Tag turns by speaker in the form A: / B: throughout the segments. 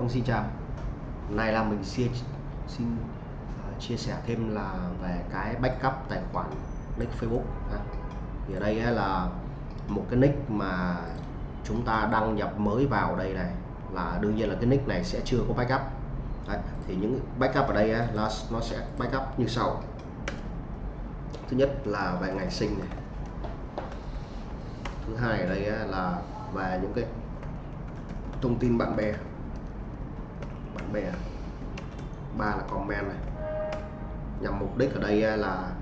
A: Vâng xin chào. Này nay là mình xin xin uh, chia sẻ thêm là về cái backup tài khoản nick Facebook ha. thì ở đây là một cái nick mà chúng ta đăng nhập mới vào đây này là đương nhiên là cái nick này sẽ chưa có backup. Đấy, thì những backup ở đây là nó sẽ backup như sau. Thứ nhất là về ngày sinh này. Thứ hai ở đây là về những cái thông tin bạn bè bè à. ba là comment này. Nhằm mục đích ở đây là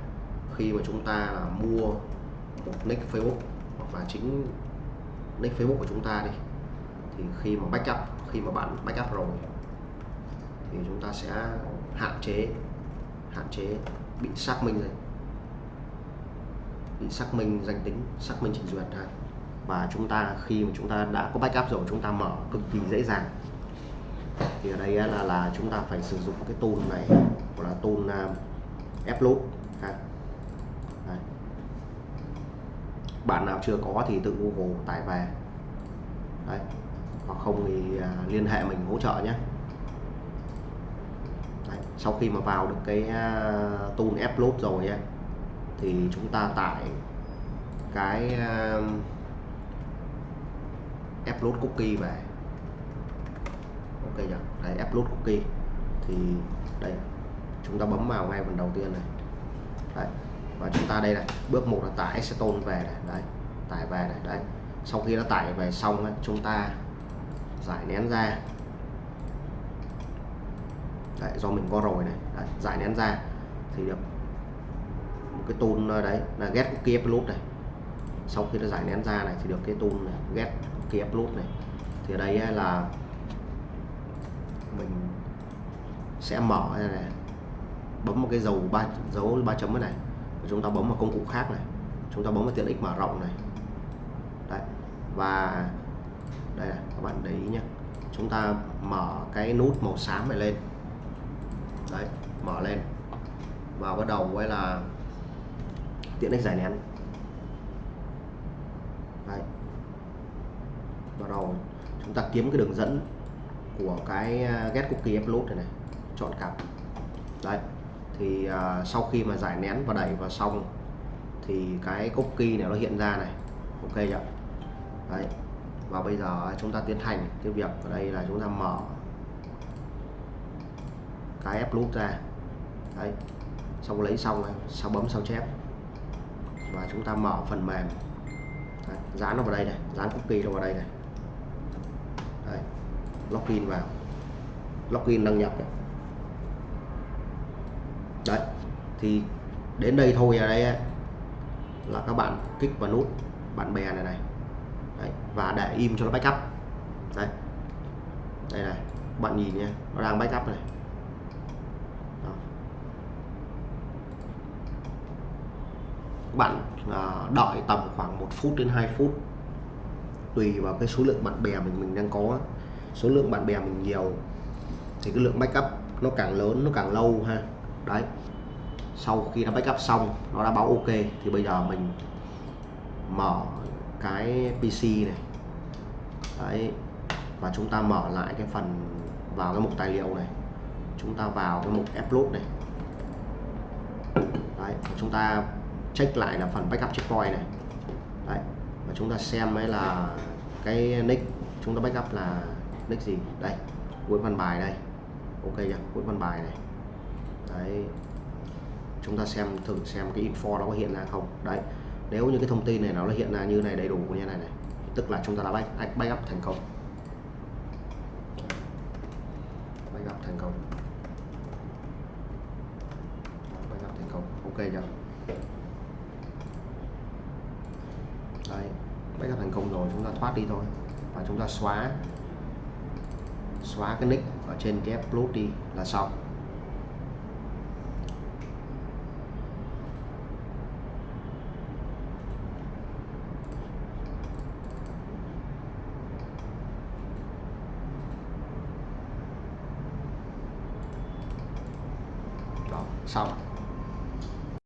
A: khi mà chúng ta là mua một nick Facebook hoặc là chính nick Facebook của chúng ta đi, thì khi mà backup, khi mà bạn backup rồi, thì chúng ta sẽ hạn chế hạn chế bị xác minh rồi bị xác minh danh tính, xác minh trình duyệt ha và chúng ta, khi mà chúng ta đã có backup rồi, chúng ta mở cực kỳ dễ dàng thì ở đây là là chúng ta phải sử dụng cái tool này gọi là tool ép upload ha. Đấy. bạn nào chưa có thì tự Google tải về Đấy. hoặc không thì à, liên hệ mình hỗ trợ nhé Đấy. sau khi mà vào được cái uh, tool upload rồi ấy, thì chúng ta tải cái ép upload cookie về ok chưa đấy upload cookie. Thì đây. Chúng ta bấm vào ngay phần đầu tiên này. Đấy. Và chúng ta đây này. Bước một là tải acetone về này. Đấy. Tải về này. Đấy. Sau khi đã tải về xong ấy, chúng ta giải nén ra. Đấy, do mình có rồi này. Đấy, giải nén ra. Thì được. Một cái tool đấy là get cookie upload này. Sau khi đã giải nén ra này thì được cái tool này get cookie upload này. Thì ở đây là mình sẽ mở này, này bấm một cái dấu ba dấu ba chấm này chúng ta bấm vào công cụ khác này chúng ta bấm vào tiện ích mở rộng này. Đấy. và đây này các bạn để ý nhé chúng ta mở cái nút màu xám này lên. Đấy mở lên và bắt đầu với là tiện ích giải nén. Đấy. Bắt đầu chúng ta kiếm cái đường dẫn của cái à, get cookie upload này này chọn cặp. Đấy thì uh, sau khi mà giải nén và đẩy vào xong thì cái cookie này nó hiện ra này. Ok chưa? Đấy và bây giờ chúng ta tiến hành cái việc ở đây là chúng ta mở cái upload ra. Đấy xong lấy xong này sau bấm sao chép và chúng ta mở phần mềm. Đấy, dán nó vào đây này dán cookie nó vào đây này. Đấy login vào. Login đăng nhập này. đấy thì đến đây thôi ở đây là các bạn kích vào nút bạn bè này này. Đấy, và để im cho nó backup. Đây đây này bạn nhìn nhé nó đang backup này. Đó. bạn à, đợi tầm khoảng 1 phút đến 2 phút tùy vào cái số lượng bạn bè mình mình đang có số lượng bạn bè mình nhiều, thì cái lượng backup nó càng lớn, nó càng lâu ha. Đấy. Sau khi nó backup xong, nó đã báo ok, thì bây giờ mình mở cái PC này. Đấy. Và chúng ta mở lại cái phần vào cái mục tài liệu này. Chúng ta vào cái mục upload này. Đấy. Và chúng ta check lại là phần backup checkpoint này. Đấy. Và chúng ta xem ấy là cái nick chúng ta backup là nick gì? Đây cuối văn bài đây. Ok chưa? Cuối văn bài này. Đấy. Chúng ta xem thử xem cái info nó có hiện ra không? Đấy. Nếu như cái thông tin này nó hiện ra như này đầy đủ như này này tức là chúng ta đã back, backup thành công. Backup thành công. Backup thành công. Ok chưa? Đây backup thành công rồi chúng ta thoát đi thôi. Và chúng ta xóa xóa cái nick ở trên cái upload đi là xong. Đó, xong.